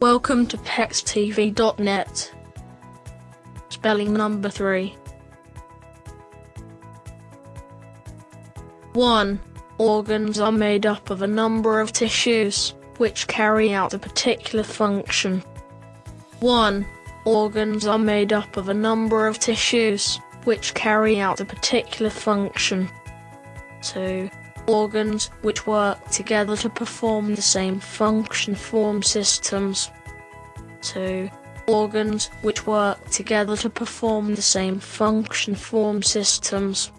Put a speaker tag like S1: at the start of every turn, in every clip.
S1: Welcome to PexTV.net. Spelling number 3. 1. Organs are made up of a number of tissues, which carry out a particular function. 1. Organs are made up of a number of tissues, which carry out a particular function. 2. Organs which work together to perform the same function form systems. 2. Organs which work together to perform the same function form systems.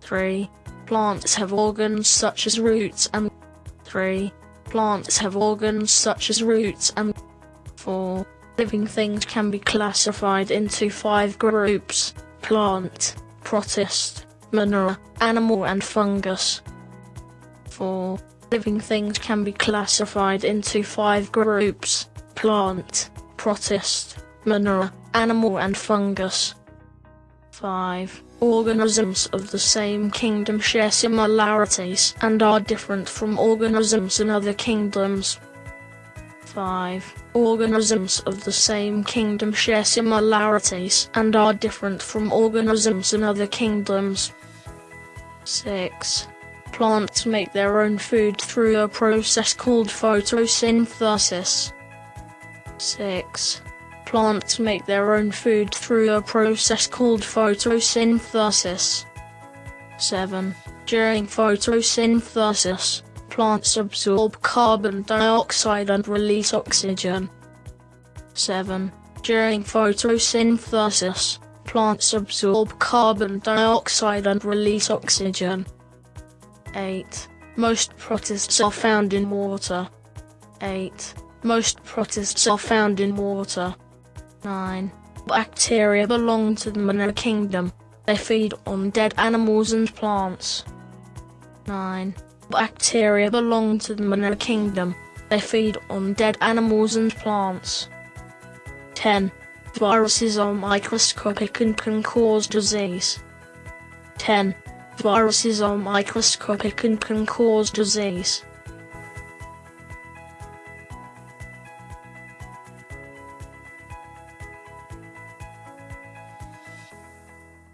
S1: 3. Plants have organs such as roots and 3. Plants have organs such as roots and 4. Living things can be classified into five groups plant, protist, monera, animal and fungus. 4. Living things can be classified into five groups plant, protist, monera, animal and fungus. 5. Organisms of the same kingdom share similarities and are different from organisms in other kingdoms. 5. Organisms of the same kingdom share similarities and are different from organisms in other kingdoms. 6. Plants make their own food through a process called photosynthesis. 6. Plants make their own food through a process called photosynthesis. 7. During photosynthesis, plants absorb carbon dioxide and release oxygen. 7. During photosynthesis, plants absorb carbon dioxide and release oxygen. 8. Most protists are found in water. 8. Most protists are found in water. 9. Bacteria belong to the Monera Kingdom. They feed on dead animals and plants. 9. Bacteria belong to the Monera Kingdom. They feed on dead animals and plants. 10. Viruses are microscopic and can cause disease. 10. Viruses are microscopic and can cause disease.